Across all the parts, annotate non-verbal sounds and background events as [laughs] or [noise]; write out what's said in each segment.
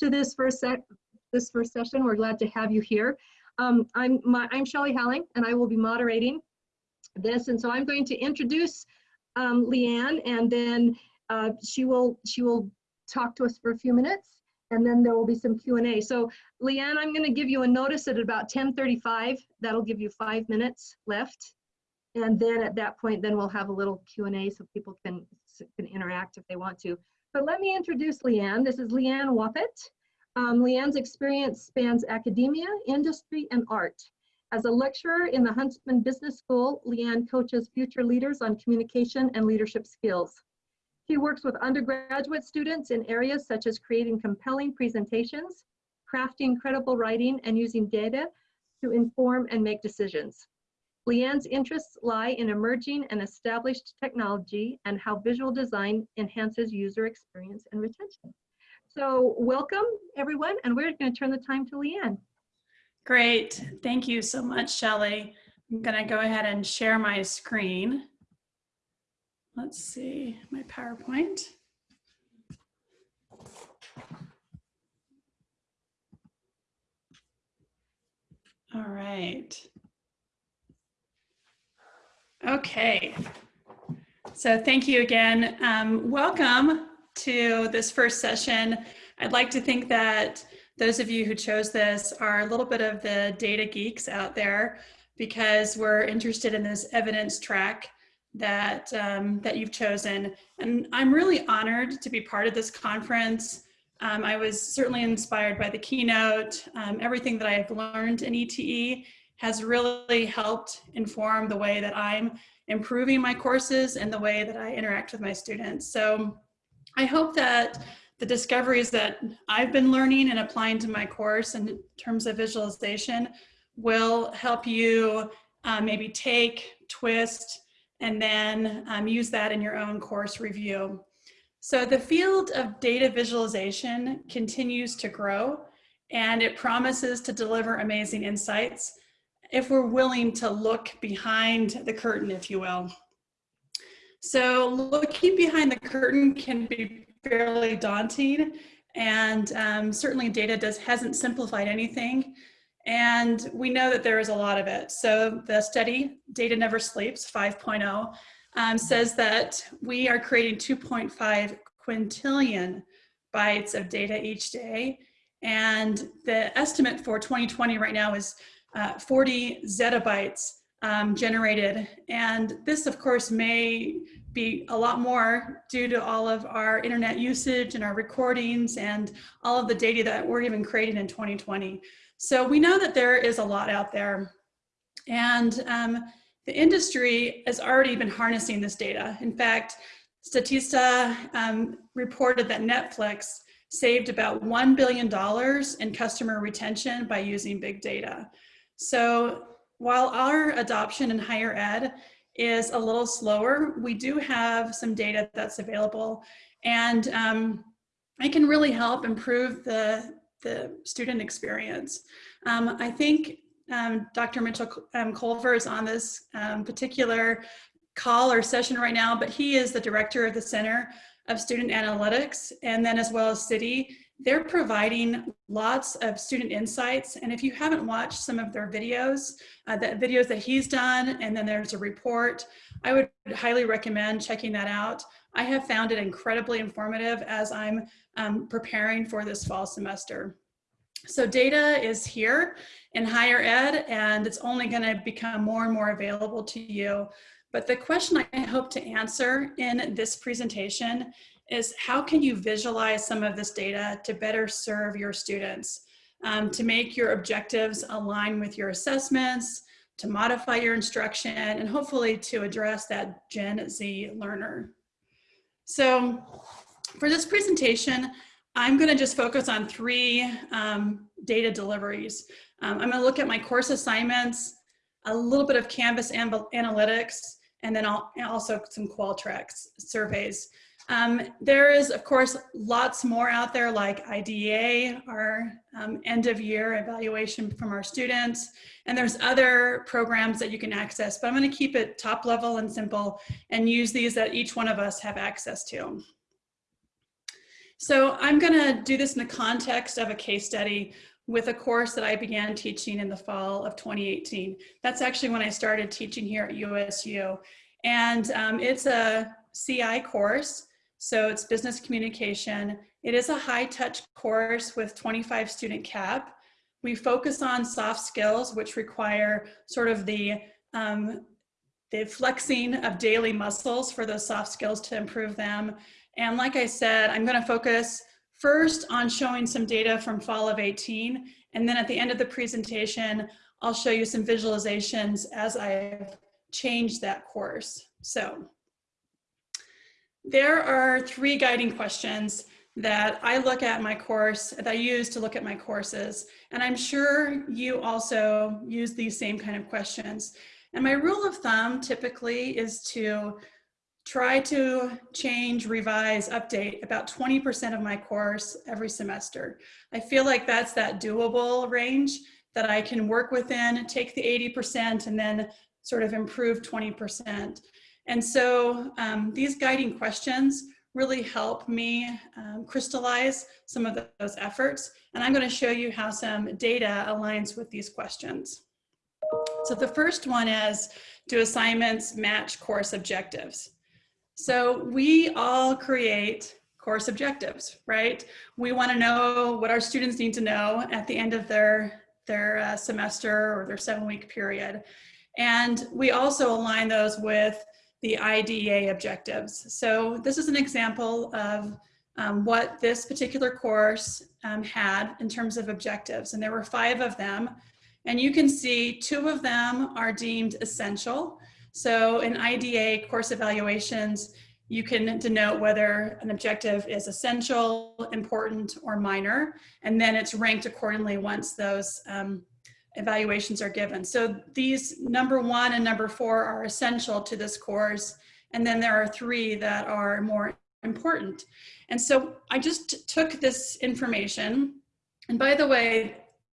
to this first sec this first session. We're glad to have you here. Um, I'm my, I'm Shelley Halling, and I will be moderating this. And so I'm going to introduce um, Leanne, and then uh, she will she will talk to us for a few minutes, and then there will be some Q&A. So Leanne, I'm going to give you a notice at about 10:35. That'll give you five minutes left. And then at that point, then we'll have a little Q&A so people can, can interact if they want to. But let me introduce Leanne. This is Leanne Wappitt. Um, Leanne's experience spans academia, industry, and art. As a lecturer in the Huntsman Business School, Leanne coaches future leaders on communication and leadership skills. She works with undergraduate students in areas such as creating compelling presentations, crafting credible writing, and using data to inform and make decisions. Leanne's interests lie in emerging and established technology and how visual design enhances user experience and retention. So welcome everyone, and we're gonna turn the time to Leanne. Great, thank you so much, Shelley. I'm gonna go ahead and share my screen. Let's see, my PowerPoint. All right. Okay, so thank you again. Um, welcome to this first session. I'd like to think that those of you who chose this are a little bit of the data geeks out there because we're interested in this evidence track that, um, that you've chosen. And I'm really honored to be part of this conference. Um, I was certainly inspired by the keynote. Um, everything that I've learned in ETE has really helped inform the way that I'm improving my courses and the way that I interact with my students. So I hope that the discoveries that I've been learning and applying to my course in terms of visualization will help you uh, maybe take, twist, and then um, use that in your own course review. So the field of data visualization continues to grow and it promises to deliver amazing insights if we're willing to look behind the curtain, if you will. So looking behind the curtain can be fairly daunting and um, certainly data does hasn't simplified anything. And we know that there is a lot of it. So the study, Data Never Sleeps 5.0, um, says that we are creating 2.5 quintillion bytes of data each day. And the estimate for 2020 right now is uh, 40 zettabytes um, generated. And this of course may be a lot more due to all of our internet usage and our recordings and all of the data that we're even creating in 2020. So we know that there is a lot out there. And um, the industry has already been harnessing this data. In fact, Statista um, reported that Netflix saved about $1 billion in customer retention by using big data. So while our adoption in higher ed is a little slower, we do have some data that's available and um, it can really help improve the, the student experience. Um, I think um, Dr. Mitchell um, Colver is on this um, particular call or session right now, but he is the director of the Center of Student Analytics and then as well as CIDI they're providing lots of student insights. And if you haven't watched some of their videos, uh, the videos that he's done, and then there's a report, I would highly recommend checking that out. I have found it incredibly informative as I'm um, preparing for this fall semester. So data is here in higher ed, and it's only gonna become more and more available to you. But the question I hope to answer in this presentation is how can you visualize some of this data to better serve your students, um, to make your objectives align with your assessments, to modify your instruction, and hopefully to address that Gen Z learner. So for this presentation, I'm gonna just focus on three um, data deliveries. Um, I'm gonna look at my course assignments, a little bit of Canvas analytics, and then I'll, also some Qualtrics surveys. Um, there is, of course, lots more out there like IDEA, our um, end of year evaluation from our students, and there's other programs that you can access, but I'm gonna keep it top level and simple and use these that each one of us have access to. So I'm gonna do this in the context of a case study with a course that I began teaching in the fall of 2018. That's actually when I started teaching here at USU. And um, it's a CI course, so it's business communication. It is a high touch course with 25 student cap. We focus on soft skills, which require sort of the, um, the flexing of daily muscles for those soft skills to improve them. And like I said, I'm gonna focus first on showing some data from fall of 18, and then at the end of the presentation, I'll show you some visualizations as I've changed that course. So there are three guiding questions that I look at my course, that I use to look at my courses. And I'm sure you also use these same kind of questions. And my rule of thumb typically is to try to change, revise, update about 20% of my course every semester. I feel like that's that doable range that I can work within, take the 80% and then sort of improve 20%. And so um, these guiding questions really help me um, crystallize some of those efforts. And I'm gonna show you how some data aligns with these questions. So the first one is, do assignments match course objectives? So we all create course objectives, right? We want to know what our students need to know at the end of their, their uh, semester or their seven week period. And we also align those with the IDEA objectives. So this is an example of um, what this particular course um, had in terms of objectives. And there were five of them. And you can see two of them are deemed essential. So in IDEA course evaluations, you can denote whether an objective is essential, important, or minor, and then it's ranked accordingly once those um, evaluations are given. So these number one and number four are essential to this course, and then there are three that are more important. And so I just took this information, and by the way,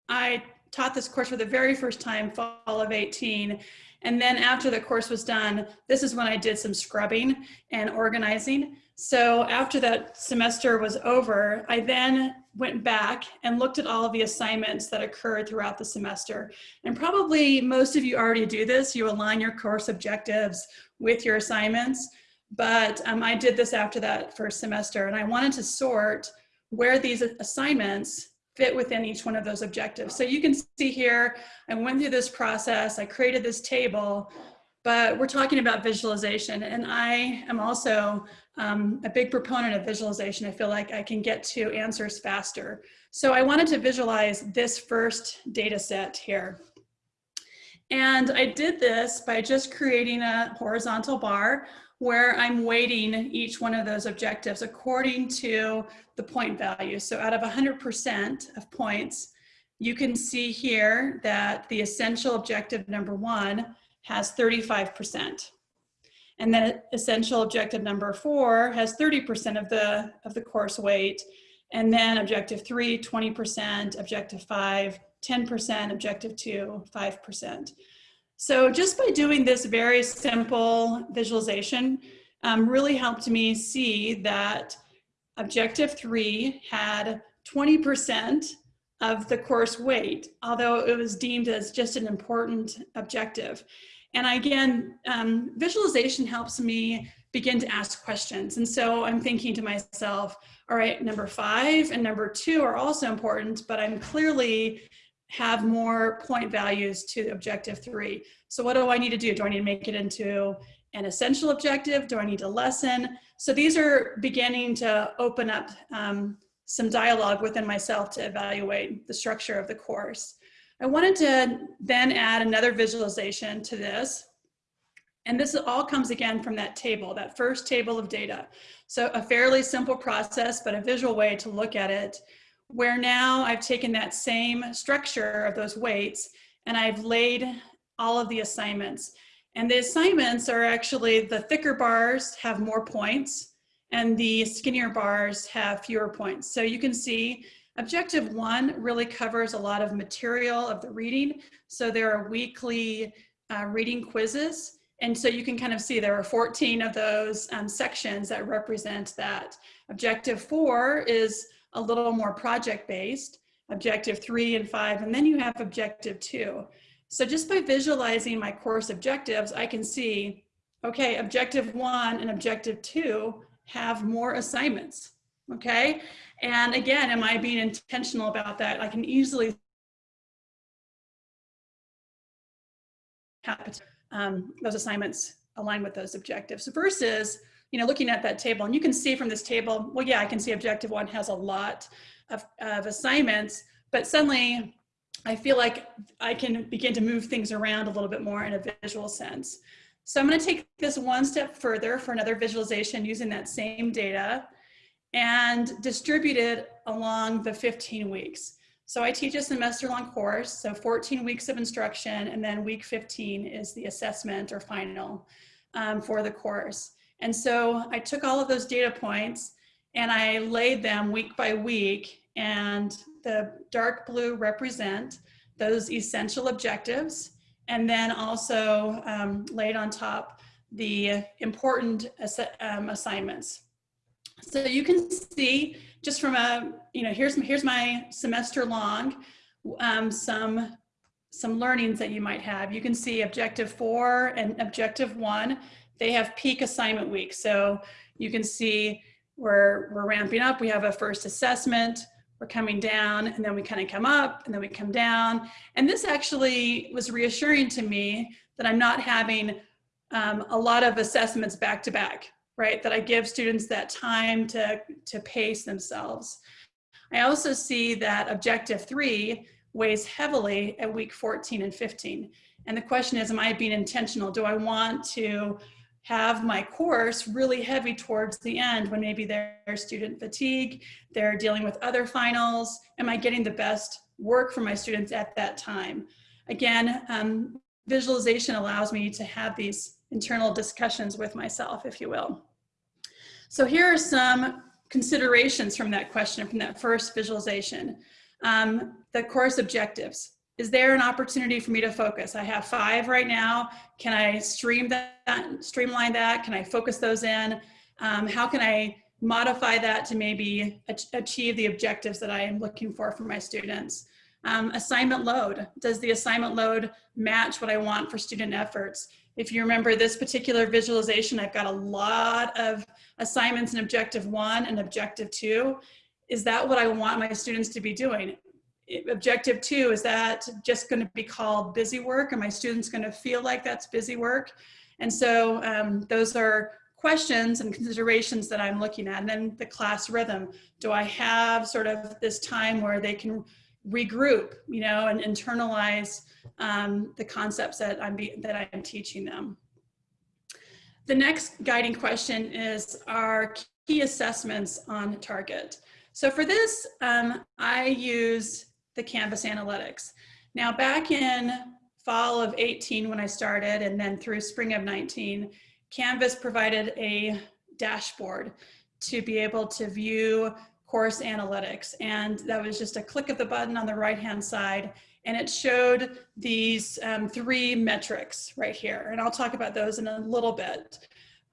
I taught this course for the very first time fall of 18, and then after the course was done, this is when I did some scrubbing and organizing. So after that semester was over, I then went back and looked at all of the assignments that occurred throughout the semester. And probably most of you already do this. You align your course objectives with your assignments. But um, I did this after that first semester and I wanted to sort where these assignments fit within each one of those objectives. So you can see here, I went through this process, I created this table, but we're talking about visualization and I am also um, a big proponent of visualization. I feel like I can get to answers faster. So I wanted to visualize this first data set here. And I did this by just creating a horizontal bar where I'm weighting each one of those objectives according to the point value. So out of 100% of points, you can see here that the essential objective number one has 35%. And then essential objective number four has 30% of the, of the course weight. And then objective three, 20%, objective five, 10%, objective two, 5%. So just by doing this very simple visualization um, really helped me see that objective three had 20% of the course weight, although it was deemed as just an important objective. And again, um, visualization helps me begin to ask questions. And so I'm thinking to myself, all right, number five and number two are also important, but I'm clearly have more point values to objective three. So what do I need to do? Do I need to make it into an essential objective? Do I need to lessen? So these are beginning to open up um, some dialogue within myself to evaluate the structure of the course. I wanted to then add another visualization to this. And this all comes again from that table, that first table of data. So a fairly simple process, but a visual way to look at it where now I've taken that same structure of those weights and I've laid all of the assignments. And the assignments are actually the thicker bars have more points and the skinnier bars have fewer points. So you can see objective one really covers a lot of material of the reading. So there are weekly uh, reading quizzes. And so you can kind of see there are 14 of those um, sections that represent that. Objective four is a little more project-based, objective three and five, and then you have objective two. So just by visualizing my course objectives, I can see, okay, objective one and objective two have more assignments, okay? And again, am I being intentional about that? I can easily um, those assignments align with those objectives So versus, you know, looking at that table and you can see from this table, well, yeah, I can see objective one has a lot of, of assignments, but suddenly I feel like I can begin to move things around a little bit more in a visual sense. So I'm going to take this one step further for another visualization using that same data and distributed along the 15 weeks. So I teach a semester long course, so 14 weeks of instruction, and then week 15 is the assessment or final um, for the course. And so I took all of those data points and I laid them week by week and the dark blue represent those essential objectives and then also um, laid on top the important ass um, assignments. So you can see just from a, you know, here's, here's my semester long, um, some, some learnings that you might have. You can see objective four and objective one, they have peak assignment week. So you can see we're, we're ramping up. We have a first assessment, we're coming down and then we kind of come up and then we come down. And this actually was reassuring to me that I'm not having um, a lot of assessments back to back, right? That I give students that time to, to pace themselves. I also see that objective three weighs heavily at week 14 and 15. And the question is, am I being intentional? Do I want to have my course really heavy towards the end when maybe there's student fatigue, they're dealing with other finals. Am I getting the best work for my students at that time? Again, um, visualization allows me to have these internal discussions with myself, if you will. So here are some considerations from that question, from that first visualization. Um, the course objectives is there an opportunity for me to focus? I have five right now. Can I stream that, streamline that? Can I focus those in? Um, how can I modify that to maybe achieve the objectives that I am looking for for my students? Um, assignment load. Does the assignment load match what I want for student efforts? If you remember this particular visualization, I've got a lot of assignments in objective one and objective two. Is that what I want my students to be doing? objective two, is that just going to be called busy work? Are my students going to feel like that's busy work? And so um, those are questions and considerations that I'm looking at. And then the class rhythm. Do I have sort of this time where they can regroup, you know, and internalize um, the concepts that I'm, be, that I am teaching them? The next guiding question is, are key assessments on target? So for this, um, I use the Canvas analytics. Now back in fall of 18 when I started and then through spring of 19, Canvas provided a dashboard to be able to view course analytics. And that was just a click of the button on the right hand side and it showed these um, three metrics right here. And I'll talk about those in a little bit.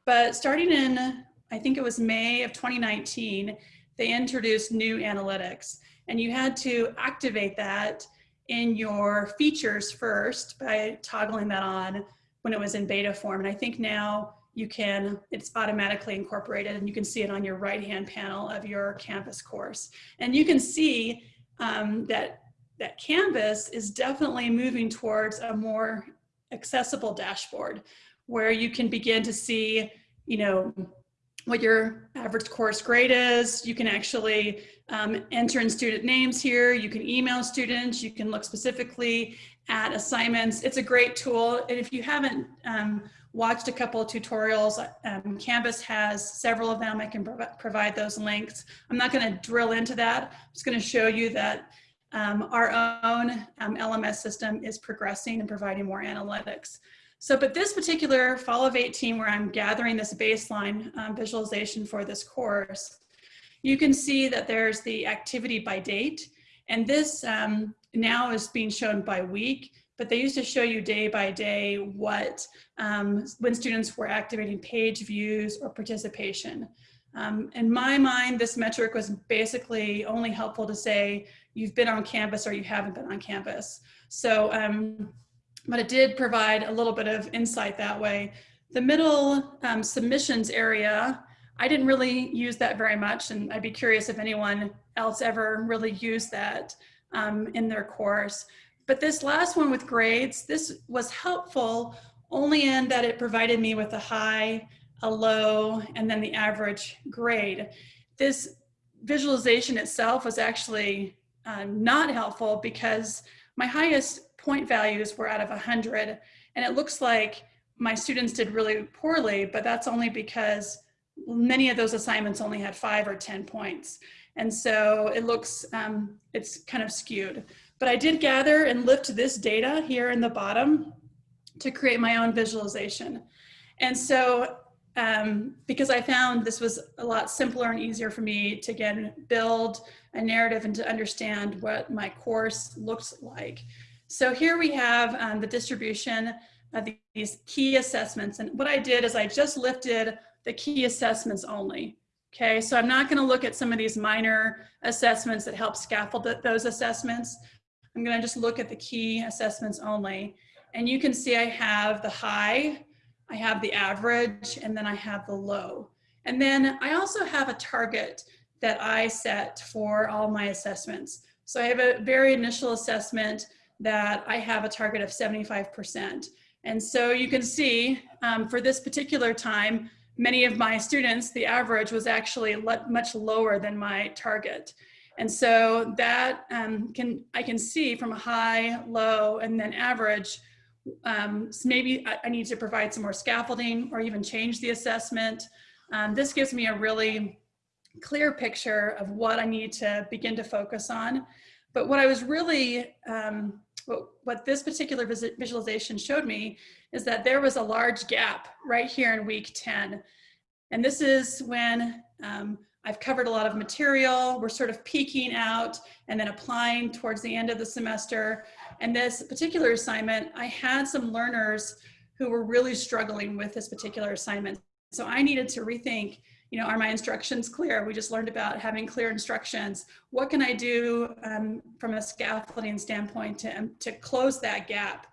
But starting in, I think it was May of 2019, they introduced new analytics and you had to activate that in your features first by toggling that on when it was in beta form. And I think now you can, it's automatically incorporated and you can see it on your right-hand panel of your Canvas course. And you can see um, that, that Canvas is definitely moving towards a more accessible dashboard where you can begin to see, you know, what your average course grade is. You can actually um, enter in student names here. You can email students. You can look specifically at assignments. It's a great tool. And if you haven't um, watched a couple of tutorials, um, Canvas has several of them. I can prov provide those links. I'm not going to drill into that. I'm just going to show you that um, our own LMS um, system is progressing and providing more analytics. So, but this particular fall of 18, where I'm gathering this baseline um, visualization for this course, you can see that there's the activity by date. And this um, now is being shown by week, but they used to show you day by day what, um, when students were activating page views or participation. Um, in my mind, this metric was basically only helpful to say you've been on campus or you haven't been on campus. So, um, but it did provide a little bit of insight that way. The middle um, submissions area, I didn't really use that very much, and I'd be curious if anyone else ever really used that um, in their course. But this last one with grades, this was helpful only in that it provided me with a high, a low, and then the average grade. This visualization itself was actually uh, not helpful because my highest point values were out of 100 and it looks like my students did really poorly, but that's only because many of those assignments only had five or 10 points. And so it looks, um, it's kind of skewed. But I did gather and lift this data here in the bottom to create my own visualization. And so um, because I found this was a lot simpler and easier for me to again build a narrative and to understand what my course looks like. So here we have um, the distribution of these key assessments. And what I did is I just lifted the key assessments only. Okay, so I'm not gonna look at some of these minor assessments that help scaffold those assessments. I'm gonna just look at the key assessments only. And you can see I have the high, I have the average, and then I have the low. And then I also have a target that I set for all my assessments. So I have a very initial assessment that I have a target of 75%. And so you can see um, for this particular time, many of my students, the average was actually much lower than my target. And so that um, can, I can see from a high, low, and then average, um, so maybe I, I, need to provide some more scaffolding or even change the assessment. Um, this gives me a really clear picture of what I need to begin to focus on. But what I was really um, what, what this particular visualization showed me is that there was a large gap right here in week 10. And this is when um, I've covered a lot of material, we're sort of peaking out and then applying towards the end of the semester. And this particular assignment, I had some learners who were really struggling with this particular assignment. So I needed to rethink you know, are my instructions clear? We just learned about having clear instructions. What can I do um, from a scaffolding standpoint to, um, to close that gap?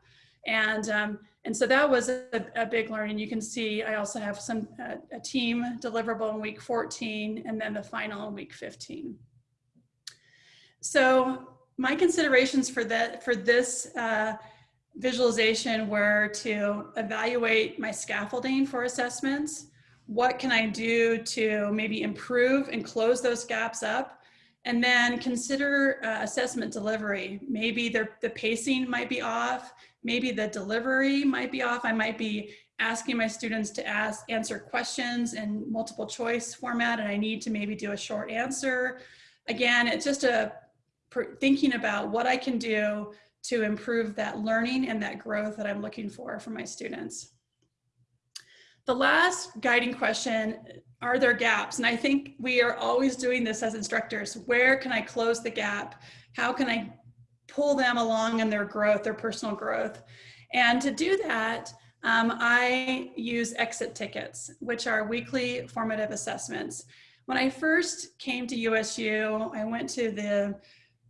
And, um, and so that was a, a, big learning. You can see I also have some uh, a team deliverable in week 14 and then the final in week 15. So my considerations for that for this uh, visualization were to evaluate my scaffolding for assessments, what can I do to maybe improve and close those gaps up? And then consider uh, assessment delivery. Maybe the pacing might be off. Maybe the delivery might be off. I might be asking my students to ask, answer questions in multiple choice format and I need to maybe do a short answer. Again, it's just a thinking about what I can do to improve that learning and that growth that I'm looking for for my students. The last guiding question, are there gaps? And I think we are always doing this as instructors. Where can I close the gap? How can I pull them along in their growth, their personal growth? And to do that, um, I use exit tickets, which are weekly formative assessments. When I first came to USU, I went to the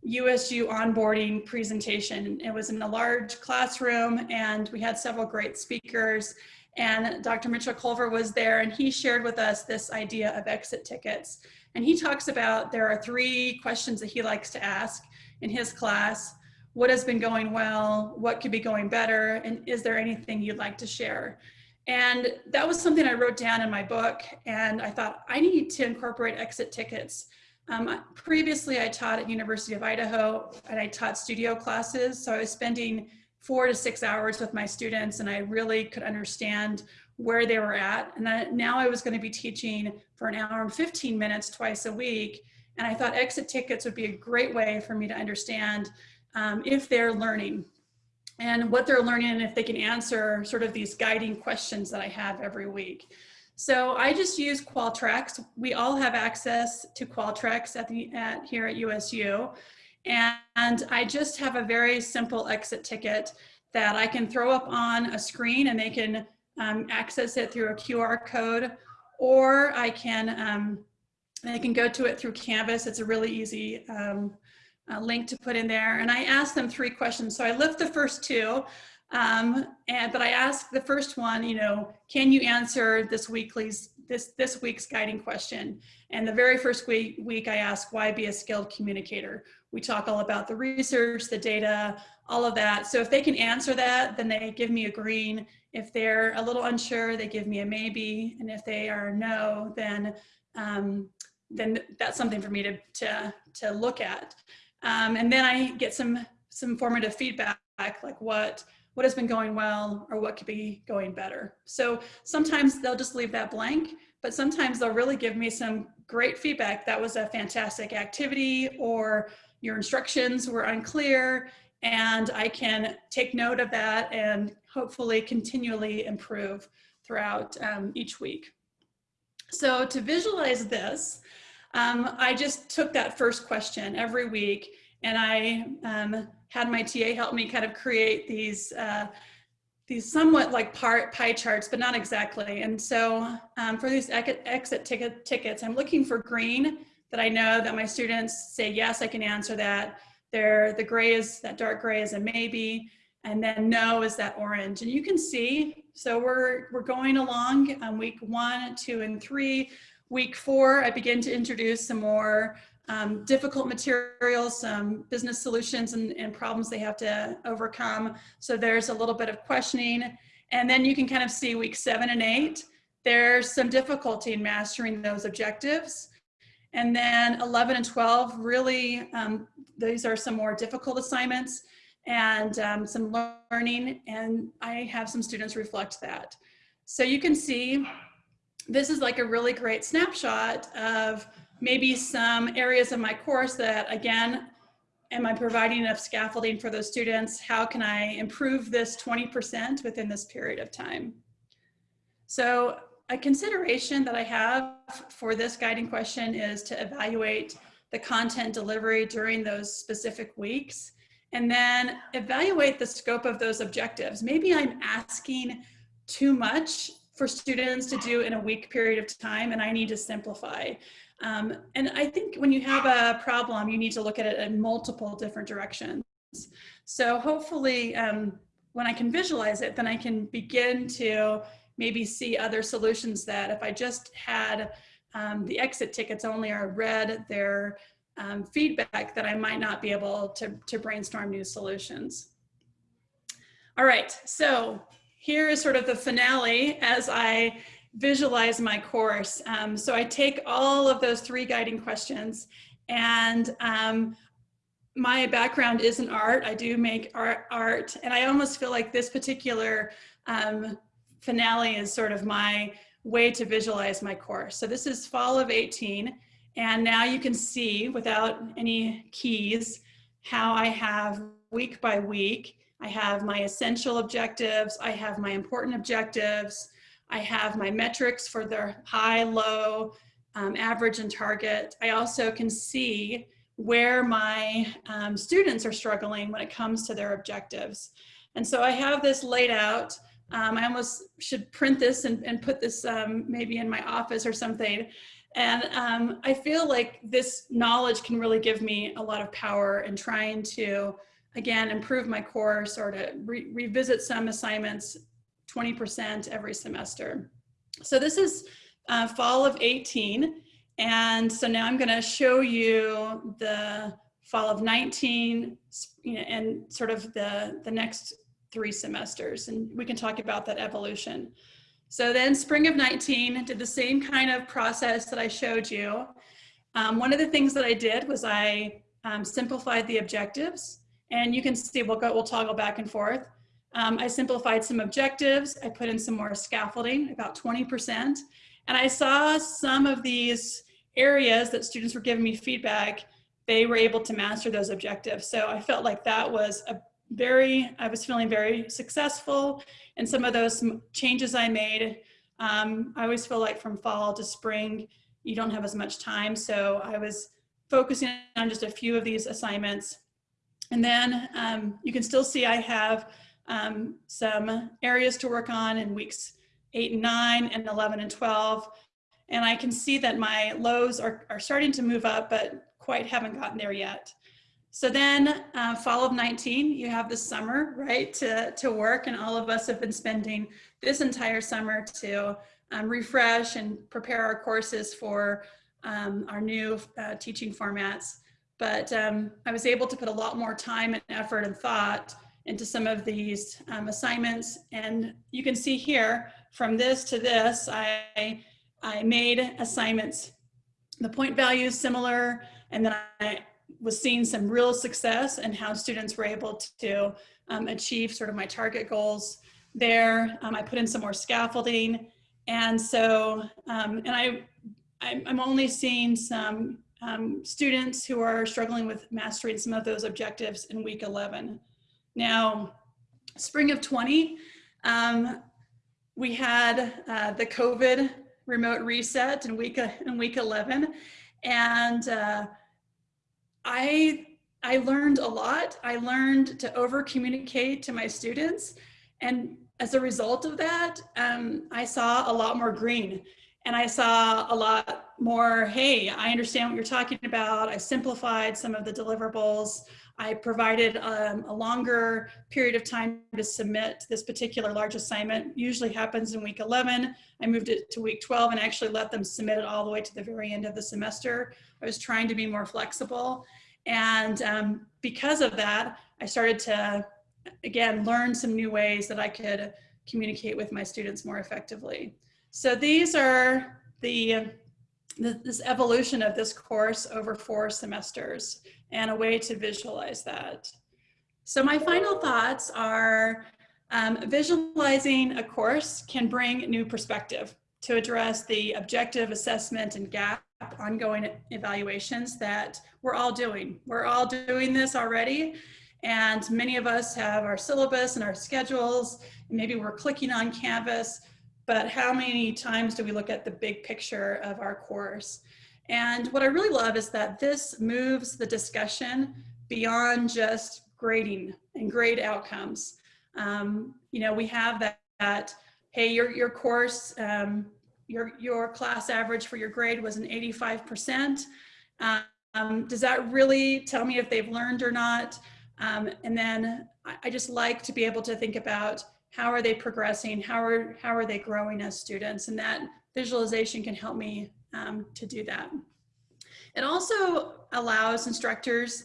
USU onboarding presentation. It was in a large classroom and we had several great speakers and Dr. Mitchell Colver was there and he shared with us this idea of exit tickets. And he talks about there are three questions that he likes to ask in his class. What has been going well? What could be going better? And is there anything you'd like to share? And that was something I wrote down in my book. And I thought I need to incorporate exit tickets. Um, previously, I taught at University of Idaho and I taught studio classes. So I was spending four to six hours with my students and I really could understand where they were at. And then now I was gonna be teaching for an hour and 15 minutes twice a week. And I thought exit tickets would be a great way for me to understand um, if they're learning and what they're learning and if they can answer sort of these guiding questions that I have every week. So I just use Qualtrics. We all have access to Qualtrics at the at here at USU. And I just have a very simple exit ticket that I can throw up on a screen and they can um, access it through a QR code or I can, um, I can go to it through Canvas. It's a really easy um, uh, link to put in there. And I ask them three questions. So I lift the first two, um, and but I ask the first one, you know, can you answer this weekly's this this week's guiding question? And the very first week week I ask why be a skilled communicator. We talk all about the research, the data, all of that. So if they can answer that, then they give me a green. If they're a little unsure, they give me a maybe. And if they are no, then um, then that's something for me to to to look at. Um, and then I get some some formative feedback, like what what has been going well or what could be going better. So sometimes they'll just leave that blank, but sometimes they'll really give me some great feedback. That was a fantastic activity or your instructions were unclear and I can take note of that and hopefully continually improve throughout um, each week. So to visualize this, um, I just took that first question every week and I um, had my TA help me kind of create these uh, these somewhat like part pie charts, but not exactly. And so um, for these exit ticket tickets, I'm looking for green that I know that my students say, yes, I can answer that. There, the gray is, that dark gray is a maybe, and then no is that orange. And you can see, so we're, we're going along on week one, two, and three. Week four, I begin to introduce some more um, difficult materials, some business solutions and, and problems they have to overcome. So there's a little bit of questioning. And then you can kind of see week seven and eight, there's some difficulty in mastering those objectives. And then 11 and 12, really, um, these are some more difficult assignments and um, some learning. And I have some students reflect that. So you can see this is like a really great snapshot of maybe some areas of my course that again, am I providing enough scaffolding for those students? How can I improve this 20% within this period of time? So a consideration that I have for this guiding question is to evaluate the content delivery during those specific weeks and then evaluate the scope of those objectives. Maybe I'm asking too much for students to do in a week period of time and I need to simplify. Um, and I think when you have a problem, you need to look at it in multiple different directions. So hopefully um, when I can visualize it, then I can begin to maybe see other solutions that if I just had um, the exit tickets only or read their um, feedback that I might not be able to, to brainstorm new solutions. All right, so here is sort of the finale as I visualize my course. Um, so I take all of those three guiding questions and um, my background is in art. I do make art, art and I almost feel like this particular um, finale is sort of my way to visualize my course. So this is fall of 18 and now you can see without any keys how I have week by week. I have my essential objectives, I have my important objectives, I have my metrics for their high, low, um, average, and target. I also can see where my um, students are struggling when it comes to their objectives. And so I have this laid out. Um, I almost should print this and, and put this um, maybe in my office or something. And um, I feel like this knowledge can really give me a lot of power in trying to, again, improve my course or to re revisit some assignments 20% every semester. So this is uh, fall of 18. And so now I'm gonna show you the fall of 19 you know, and sort of the, the next three semesters. And we can talk about that evolution. So then spring of 19 did the same kind of process that I showed you. Um, one of the things that I did was I um, simplified the objectives and you can see we'll go, we'll toggle back and forth. Um, I simplified some objectives. I put in some more scaffolding, about 20%. And I saw some of these areas that students were giving me feedback, they were able to master those objectives. So I felt like that was a very, I was feeling very successful. And some of those changes I made, um, I always feel like from fall to spring, you don't have as much time. So I was focusing on just a few of these assignments. And then um, you can still see I have um, some areas to work on in weeks eight and nine and 11 and 12. And I can see that my lows are, are starting to move up, but quite haven't gotten there yet. So then uh, fall of 19, you have the summer, right, to, to work. And all of us have been spending this entire summer to um, refresh and prepare our courses for um, our new uh, teaching formats. But um, I was able to put a lot more time and effort and thought into some of these um, assignments. And you can see here, from this to this, I, I made assignments, the point values similar, and then I was seeing some real success and how students were able to um, achieve sort of my target goals there. Um, I put in some more scaffolding. And so, um, and I, I'm only seeing some um, students who are struggling with mastering some of those objectives in week 11. Now, spring of 20, um, we had uh, the COVID remote reset in week, in week 11. And uh, I, I learned a lot. I learned to over communicate to my students. And as a result of that, um, I saw a lot more green and I saw a lot more, hey, I understand what you're talking about. I simplified some of the deliverables. I provided um, a longer period of time to submit this particular large assignment. Usually happens in week 11. I moved it to week 12 and actually let them submit it all the way to the very end of the semester. I was trying to be more flexible. And um, because of that, I started to, again, learn some new ways that I could communicate with my students more effectively. So these are the, the, this evolution of this course over four semesters and a way to visualize that. So my final thoughts are um, visualizing a course can bring new perspective to address the objective assessment and gap ongoing evaluations that we're all doing. We're all doing this already. And many of us have our syllabus and our schedules. Maybe we're clicking on Canvas, but how many times do we look at the big picture of our course? And what I really love is that this moves the discussion beyond just grading and grade outcomes. Um, you know, we have that, that hey, your, your course, um, your, your class average for your grade was an 85%. Um, does that really tell me if they've learned or not? Um, and then I, I just like to be able to think about how are they progressing? How are, how are they growing as students? And that visualization can help me um, to do that. It also allows instructors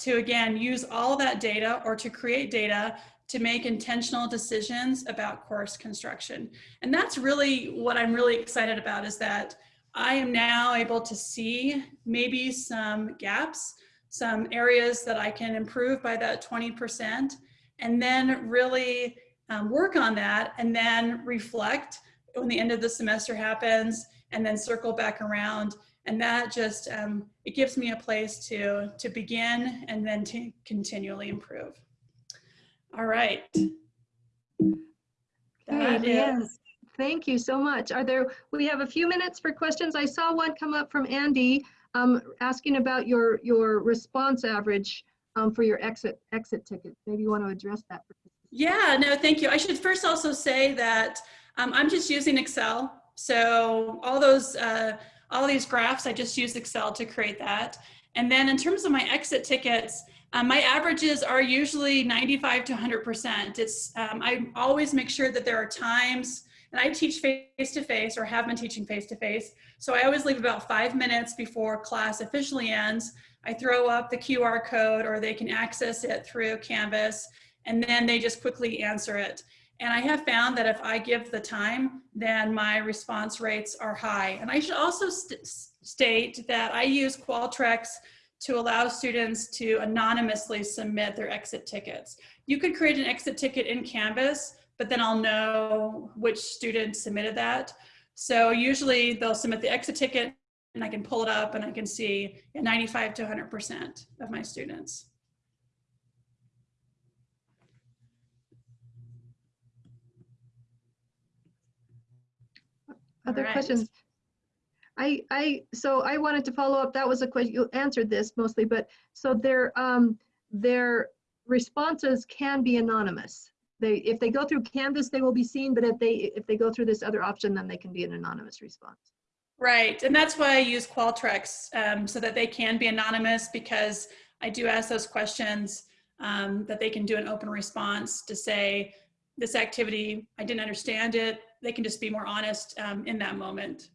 to, again, use all that data or to create data to make intentional decisions about course construction. And that's really what I'm really excited about is that I am now able to see maybe some gaps, some areas that I can improve by that 20%, and then really um, work on that and then reflect when the end of the semester happens and then circle back around. And that just, um, it gives me a place to, to begin and then to continually improve. All right. That Okay, is-. Thank you so much. Are there, we have a few minutes for questions. I saw one come up from Andy um, asking about your, your response average um, for your exit, exit ticket. Maybe you want to address that. Yeah, no, thank you. I should first also say that um, I'm just using Excel. So all those, uh, all these graphs, I just use Excel to create that. And then in terms of my exit tickets, um, my averages are usually 95 to 100%. It's, um, I always make sure that there are times, and I teach face to face or have been teaching face to face. So I always leave about five minutes before class officially ends. I throw up the QR code or they can access it through Canvas and then they just quickly answer it. And I have found that if I give the time, then my response rates are high. And I should also st state that I use Qualtrics to allow students to anonymously submit their exit tickets. You could create an exit ticket in Canvas, but then I'll know which student submitted that. So usually they'll submit the exit ticket and I can pull it up and I can see 95 to 100% of my students. Other right. questions? I, I, so I wanted to follow up. That was a question, you answered this mostly, but so their, um, their responses can be anonymous. They, if they go through Canvas, they will be seen, but if they, if they go through this other option, then they can be an anonymous response. Right, and that's why I use Qualtrics um, so that they can be anonymous because I do ask those questions um, that they can do an open response to say, this activity, I didn't understand it. They can just be more honest um, in that moment.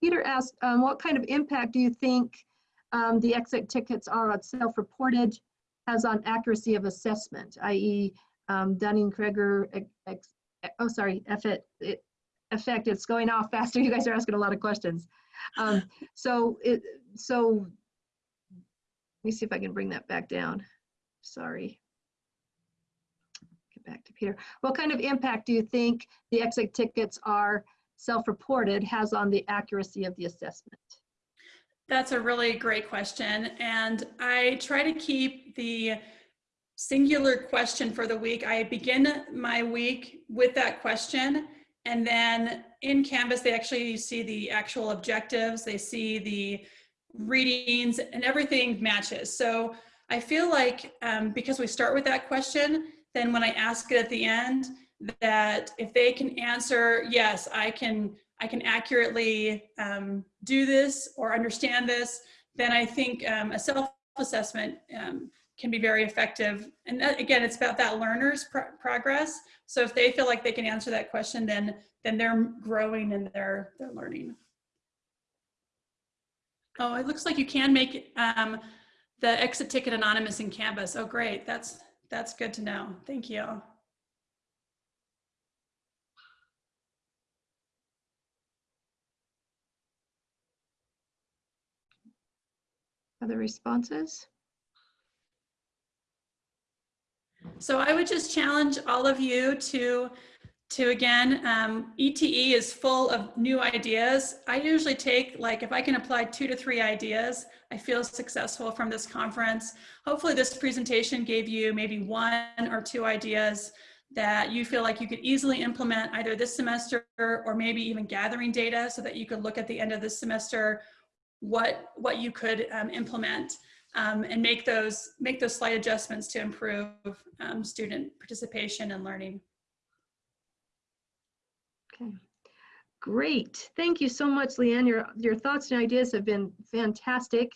Peter asked, um, what kind of impact do you think um, the exit tickets are on self-reported has on accuracy of assessment, i.e. um, Dunning-Kruger, oh, sorry, effect, it- effect, it's going off faster. [laughs] You guys are asking a lot of questions. Um, So it, so, let me see if I can bring that back down. Sorry. Back to Peter. What kind of impact do you think the exit tickets are self-reported has on the accuracy of the assessment? That's a really great question. And I try to keep the singular question for the week. I begin my week with that question. And then in Canvas, they actually see the actual objectives, they see the readings, and everything matches. So I feel like um, because we start with that question, then when I ask it at the end, that if they can answer, yes, I can, I can accurately um, do this or understand this, then I think um, a self-assessment um, can be very effective. And that, again, it's about that learner's pro progress. So if they feel like they can answer that question, then then they're growing and they're they're learning. Oh, it looks like you can make um, the exit ticket anonymous in Canvas. Oh, great. That's that's good to know. Thank you. Other responses? So I would just challenge all of you to, to again, um, ETE is full of new ideas. I usually take, like, if I can apply two to three ideas, I feel successful from this conference. Hopefully this presentation gave you maybe one or two ideas that you feel like you could easily implement either this semester or maybe even gathering data so that you could look at the end of this semester what, what you could um, implement um, and make those make those slight adjustments to improve um, student participation and learning. Okay, great. Thank you so much, Leanne. Your, your thoughts and ideas have been fantastic.